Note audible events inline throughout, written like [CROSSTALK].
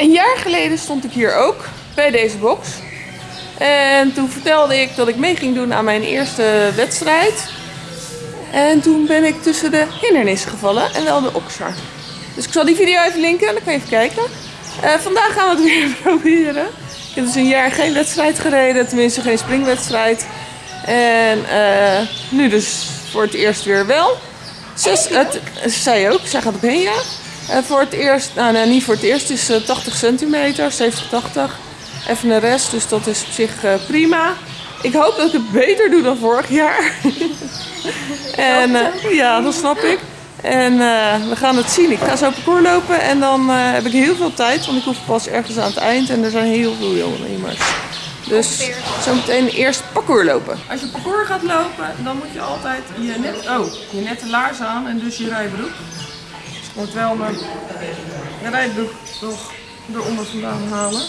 Een jaar geleden stond ik hier ook bij deze box. En toen vertelde ik dat ik mee ging doen aan mijn eerste wedstrijd. En toen ben ik tussen de hindernissen gevallen en wel de oksar. Dus ik zal die video even linken, dan kan je even kijken. Eh, vandaag gaan we het [LAUGHS] weer proberen. Ik heb dus een jaar geen wedstrijd gereden, tenminste geen springwedstrijd. En eh, nu dus voor het eerst weer wel. Zes, het, zij ook, zij gaat op heen ja. Uh, voor het eerst, nou nee, niet voor het eerst, is uh, 80 centimeter, 70, 80. Even een rest, dus dat is op zich uh, prima. Ik hoop dat ik het beter doe dan vorig jaar. [LAUGHS] en uh, ja, dat snap ik. En we gaan het zien. Ik ga zo parcours lopen en dan heb ik heel veel tijd, want ik hoef pas ergens aan het eind en er zijn heel veel jongens. Dus zometeen eerst parcours lopen. Als je parcours gaat lopen, dan moet je altijd je, net, oh, je nette laars aan en dus je rijbroek. Moet wel mijn rijbroek nog eronder vandaan halen.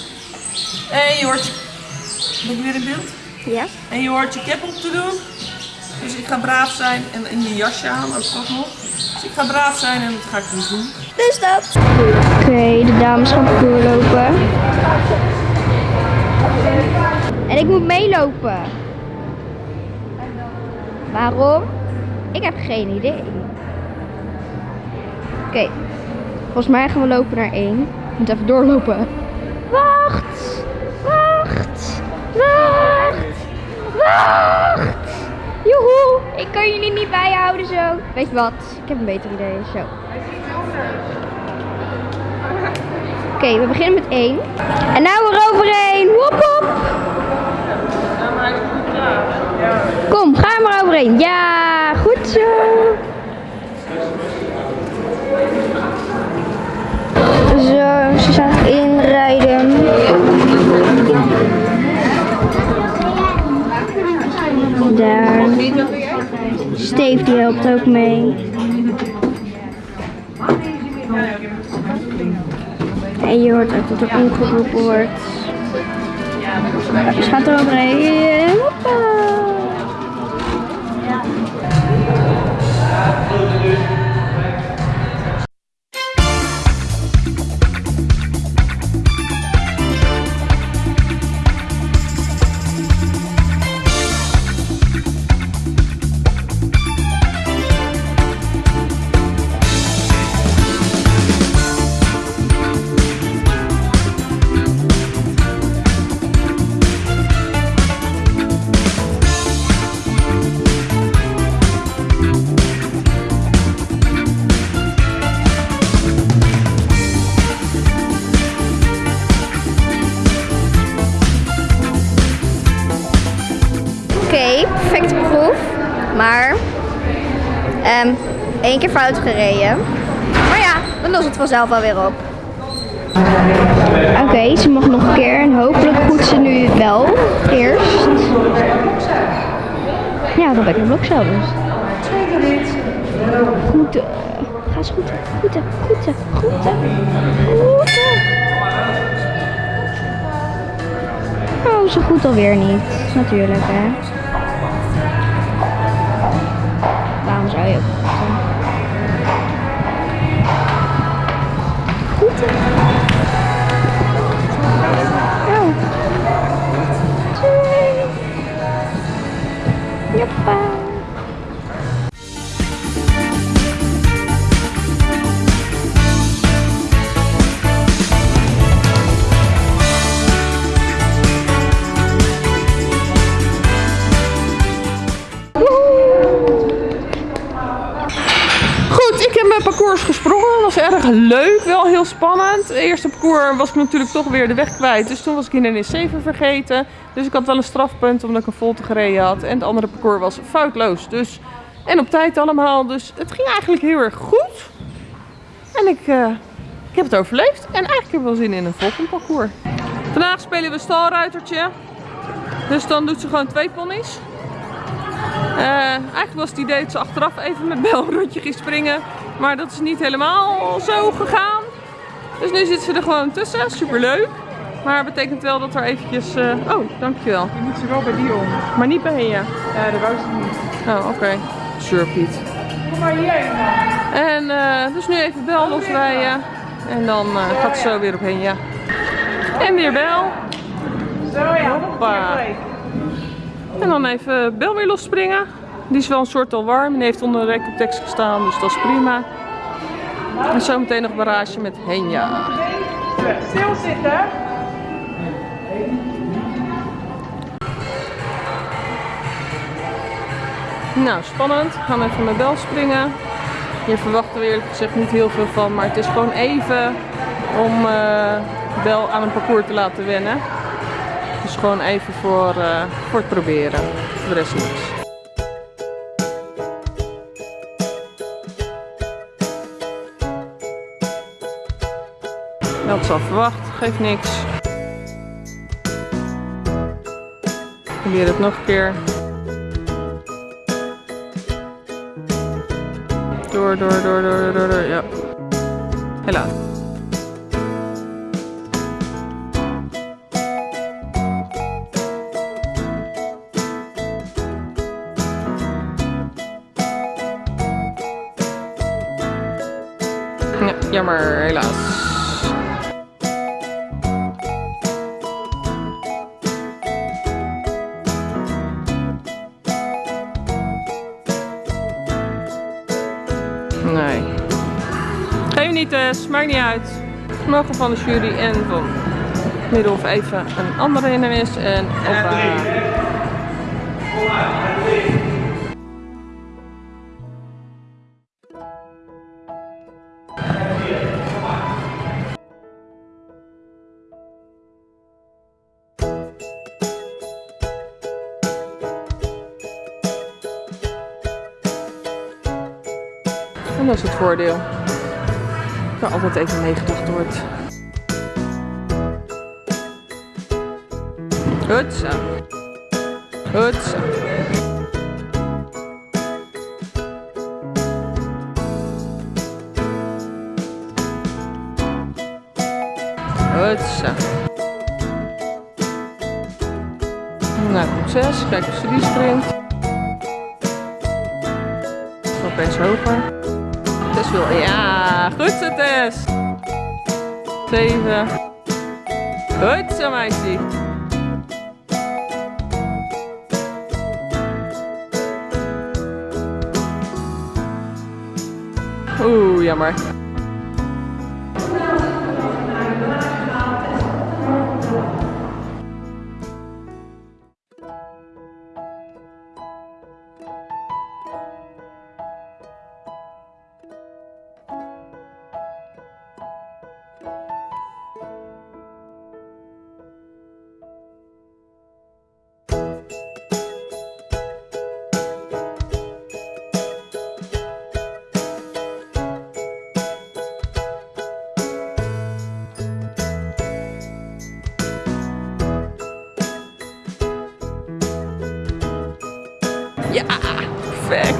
En je hoort je... Ben ik weer in beeld? Ja. En je hoort je cap op te doen. Dus ik ga braaf zijn en in je jasje aan ook toch nog. Dus ik ga braaf zijn en dat ga ik dus doen. Dus dat. Oké, okay, de dames gaan parcours lopen. En ik moet meelopen. Waarom? Ik heb geen idee. Oké. Volgens mij gaan we lopen naar 1. Ik moet even doorlopen. Wacht! Wacht! Wacht! Wacht! Joehoe! Ik kan jullie niet bijhouden zo. Weet je wat? Ik heb een beter idee. Zo. Oké, we beginnen met 1. En nou eroverheen. Wop wop! Kom, ga er maar overheen. Ja, goed zo. Zo, ze staat inrijden. Daar. Steve die helpt ook mee. En je hoort ook dat er omgeroepen wordt. Ze gaat er overheen. Hoppa. Perfecte proef. Maar um, één keer fout gereden. Maar ja, dan lost het vanzelf wel weer op. Oké, ze mag nog een keer en hopelijk goed ze nu wel eerst. Ja, dan ben ik een blok zelf dus. Goed. Ga eens goed. Goed. Goed. Goed. Goed. Oh, zo goed alweer niet. Natuurlijk, hè. Parcours gesprongen. Was erg leuk, wel heel spannend. Het eerste parcours was ik natuurlijk toch weer de weg kwijt. Dus toen was ik in een 7 vergeten. Dus ik had wel een strafpunt omdat ik een volte gereden had. En het andere parcours was foutloos. Dus, en op tijd allemaal. Dus het ging eigenlijk heel erg goed. En ik, uh, ik heb het overleefd. En eigenlijk heb ik wel zin in een volgend parcours. Vandaag spelen we stalruitertje. Dus dan doet ze gewoon twee ponies. Uh, eigenlijk was het idee dat ze achteraf even met Bel een rondje ging springen. Maar dat is niet helemaal zo gegaan. Dus nu zit ze er gewoon tussen. Superleuk. Maar het betekent wel dat er eventjes... Uh... Oh, dankjewel. Je moet ze wel bij die om. Maar niet bij Henja? Ja, dat wou ze niet. Oh, oké. Okay. Sure, Piet. Kom maar hier En uh, dus nu even Bel losrijden. En dan uh, gaat ze zo weer op Henja. En weer bel. Zo ja, Hoppa. En dan even bel weer losspringen. Die is wel een soort al warm en heeft onder de tekst gestaan, dus dat is prima. En zometeen nog barrage met Henja. play. Stilzitten. Nou, spannend. Gaan we even met bel springen. Hier verwachten we eerlijk gezegd niet heel veel van, maar het is gewoon even om eh, bel aan een parcours te laten wennen. Dus gewoon even voor, eh, voor het proberen. Voor de rest niks. Dat zal verwacht, geeft niks. Probeer het nog een keer. Door, door, door, door, door, door, ja. Helaas. Ja, jammer, helaas. Maakt niet uit. Mogen van de jury en van Middelhof even een andere hindernis. En hoppa. En dat is het voordeel. Er altijd even meegedacht wordt. Goed zo. Goed zo. Goed zo. Nou, succes. Kijk of ze die springt. Opeens hoger. Wil. Ja, goed zo Tess. 7. Goed zo meisje. Oeh, jammer. Ja, perfect.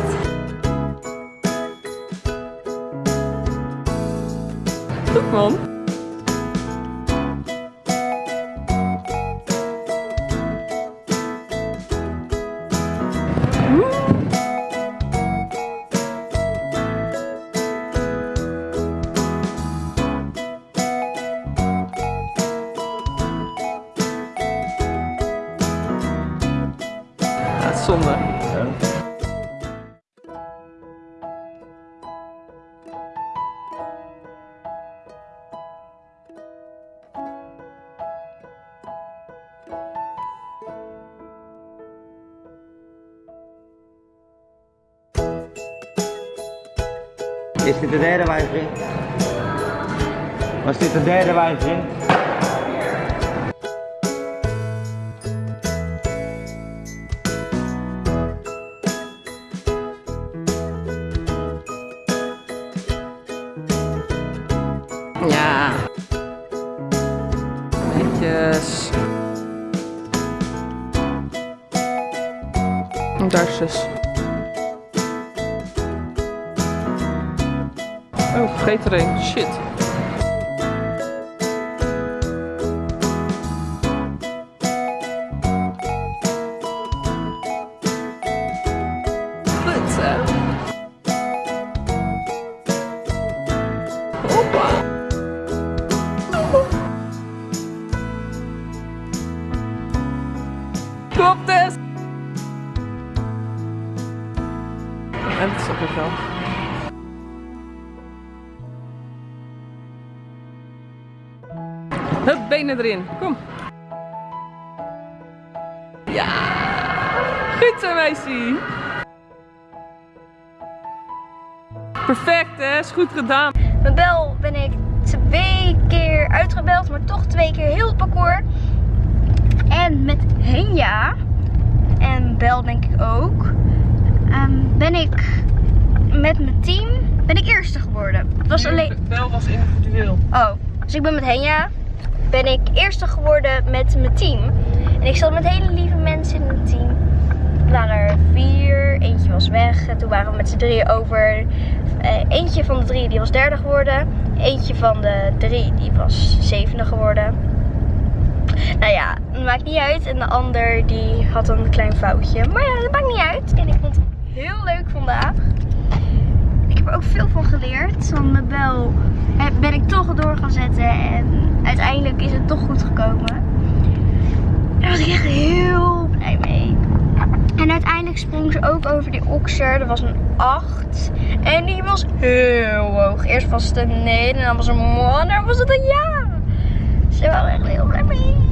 Goed man. Zonde. Is dit de derde wijziging? Was dit de derde wijziging? Ja. Netjes. En Vergeet er een. Shit. Klopt dus! En het is ook weer grond. Hup, benen erin. Kom. Ja! Goed zo, meisje. Perfect, hè? Is goed gedaan. Met Bel ben ik twee keer uitgebeld, maar toch twee keer heel het parcours. En met Henja, en Bel denk ik ook, ehm, ben ik met mijn team ben ik eerste geworden. Het was alleen... Bel was individueel. Oh, dus ik ben met Henja, ben ik eerste geworden met mijn team. En ik zat met hele lieve mensen in het team. Er waren er vier, eentje was weg. En toen waren we met z'n drieën over. Eh, eentje van de drie die was derde geworden. Eentje van de drie die was zevende geworden. Nou ja, het maakt niet uit. En de ander die had een klein foutje. Maar ja, dat maakt niet uit. En ik vond het heel leuk vandaag. Er ook veel van geleerd. Want met Bel ben ik toch door gaan zetten. En uiteindelijk is het toch goed gekomen. Daar was ik echt heel blij mee. En uiteindelijk sprong ze ook over die okser. Dat was een 8. En die was heel hoog. Eerst was het een nee, en dan was het een man, en dan was het een ja. Ze waren echt heel blij mee.